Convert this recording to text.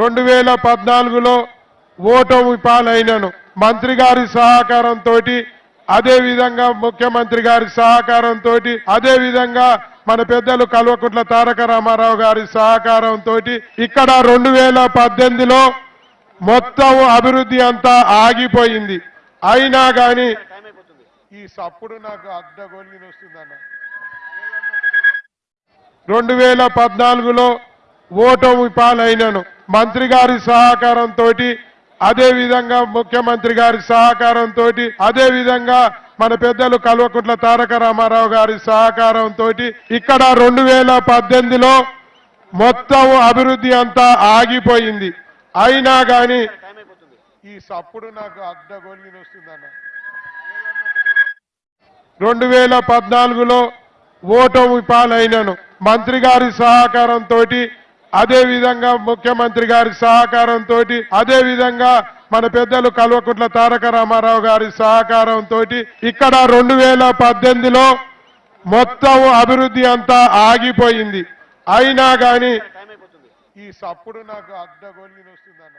రెండు వేల పద్నాలుగులో ఓటమి పాలైనను. మంత్రి గారి సహకారంతో అదేవిధంగా ముఖ్యమంత్రి గారి సహకారంతో అదేవిధంగా మన పెద్దలు కల్వకుంట్ల తారక రామారావు గారి సహకారంతో ఇక్కడ రెండు వేల పద్దెనిమిదిలో మొత్తం అభివృద్ధి అంతా ఆగిపోయింది. అయినా కానీ ఈ సప్పుడు నాకు అడ్డగొలిగి వస్తుందన్న రెండు వేల పద్నాలుగులో ఓటమి పాలైనను. మంత్రి గారి సహకారంతో అదేవిధంగా ముఖ్యమంత్రి గారి సహకారంతో అదేవిధంగా మన పెద్దలు కల్వకుంట్ల తారక రామారావు గారి సహకారంతో ఇక్కడ రెండు వేల పద్దెనిమిదిలో మొత్తం అభివృద్ధి అంతా ఆగిపోయింది. అయినా కానీ ఈ సప్పుడు నాకు అడ్డగొల్లి వస్తుందన్న. రెండు వేల పద్నాలుగులో ఓటమి పాలైనను. మంత్రి గారి సహకారంతో అదేవిధంగా ముఖ్యమంత్రి గారి సహకారంతో అదేవిధంగా మన పెద్దలు కల్వకుంట్ల తారక రామారావు గారి సహకారంతో ఇక్కడ రెండు వేల పద్దెనిమిదిలో మొత్తం అభివృద్ధి అంతా ఆగిపోయింది. అయినా కానీ ఈ సప్పుడు నాకు అడ్డగొలిగి వస్తుందన్న